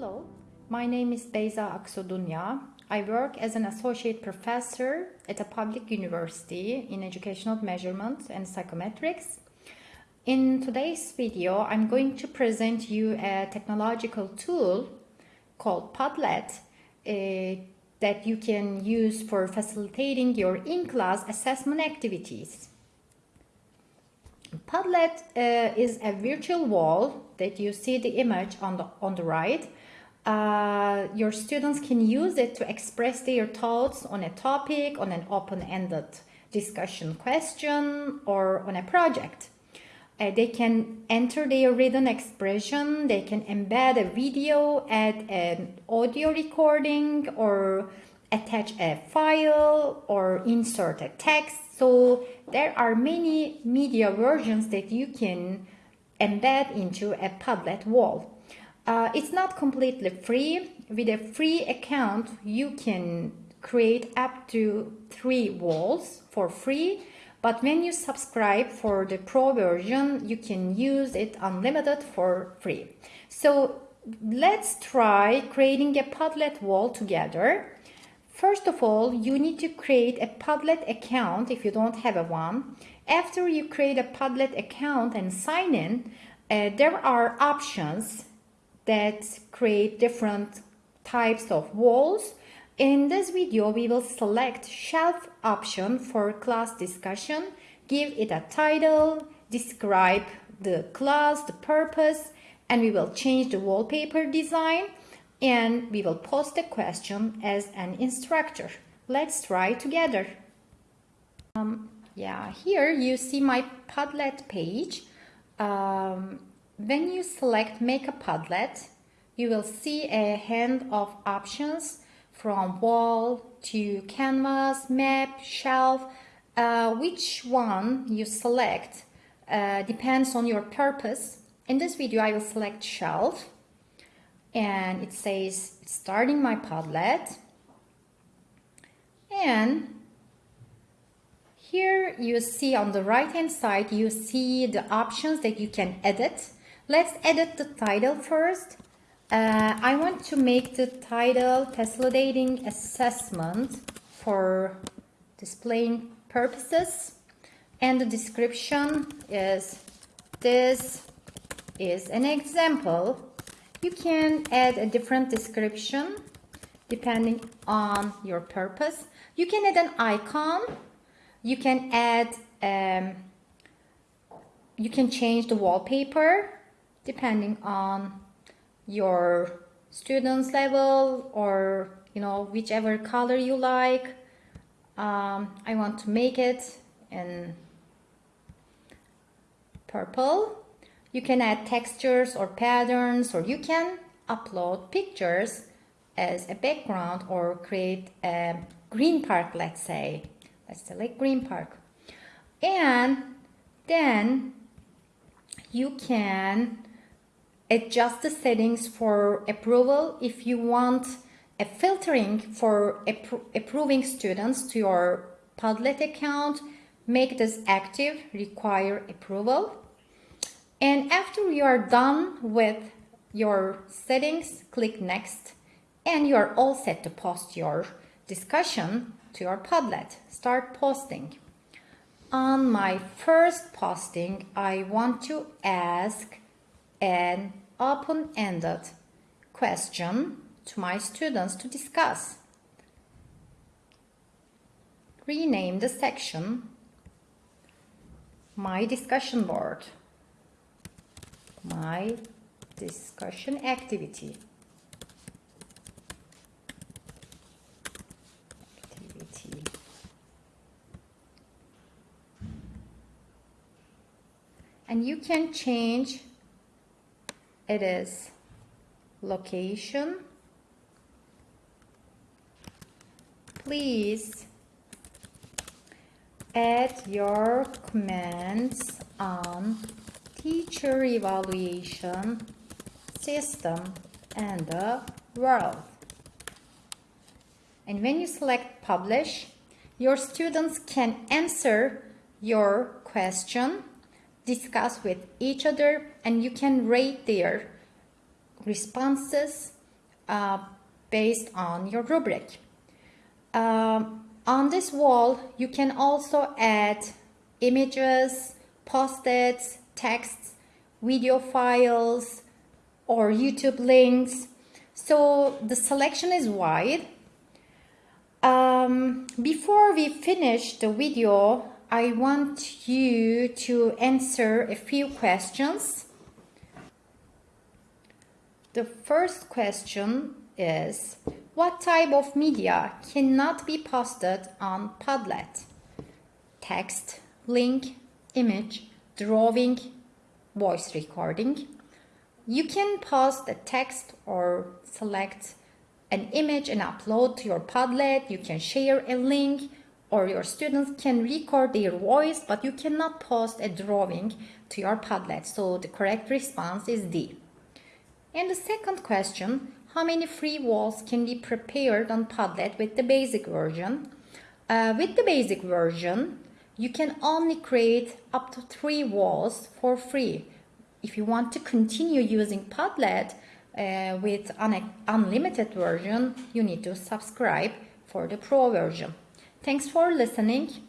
Hello, my name is Beyza Aksodunya. I work as an associate professor at a public university in educational measurement and psychometrics. In today's video, I'm going to present you a technological tool called Padlet uh, that you can use for facilitating your in-class assessment activities. Padlet uh, is a virtual wall that you see the image on the, on the right. Uh, your students can use it to express their thoughts on a topic, on an open-ended discussion question, or on a project. Uh, they can enter their written expression, they can embed a video, add an audio recording, or attach a file, or insert a text. So there are many media versions that you can embed into a Padlet wall. Uh, it's not completely free. With a free account, you can create up to three walls for free. But when you subscribe for the pro version, you can use it unlimited for free. So let's try creating a Padlet wall together. First of all, you need to create a Padlet account if you don't have a one. After you create a Padlet account and sign in, uh, there are options that create different types of walls. In this video, we will select shelf option for class discussion, give it a title, describe the class, the purpose, and we will change the wallpaper design and we will post a question as an instructor. Let's try together. Um, yeah, here you see my Padlet page. Um, when you select Make a Padlet, you will see a hand of options from wall to canvas, map, shelf. Uh, which one you select uh, depends on your purpose. In this video, I will select shelf and it says starting my Padlet. And here you see on the right hand side, you see the options that you can edit. Let's edit the title first. Uh, I want to make the title facilitating assessment for displaying purposes and the description is this is an example. You can add a different description depending on your purpose. You can add an icon. You can add, um, you can change the wallpaper depending on your student's level or you know whichever color you like. Um, I want to make it in purple. You can add textures or patterns or you can upload pictures as a background or create a green park let's say. Let's select green park. And then you can adjust the settings for approval if you want a filtering for appro approving students to your Padlet account, make this active, require approval. And after you are done with your settings, click next and you are all set to post your discussion to your Padlet. Start posting. On my first posting, I want to ask an open-ended question to my students to discuss. Rename the section My Discussion Board, My Discussion Activity. Activity. And you can change it is location. Please add your comments on teacher evaluation system and the world. And when you select publish your students can answer your question discuss with each other and you can rate their responses uh, based on your rubric. Um, on this wall, you can also add images, post-its, texts, video files, or YouTube links. So the selection is wide. Um, before we finish the video, I want you to answer a few questions. The first question is, what type of media cannot be posted on Padlet? Text, link, image, drawing, voice recording. You can post a text or select an image and upload to your Padlet. You can share a link or your students can record their voice, but you cannot post a drawing to your Padlet. So the correct response is D. And the second question, how many free walls can be prepared on Padlet with the basic version? Uh, with the basic version, you can only create up to three walls for free. If you want to continue using Padlet uh, with an unlimited version, you need to subscribe for the pro version. Thanks for listening.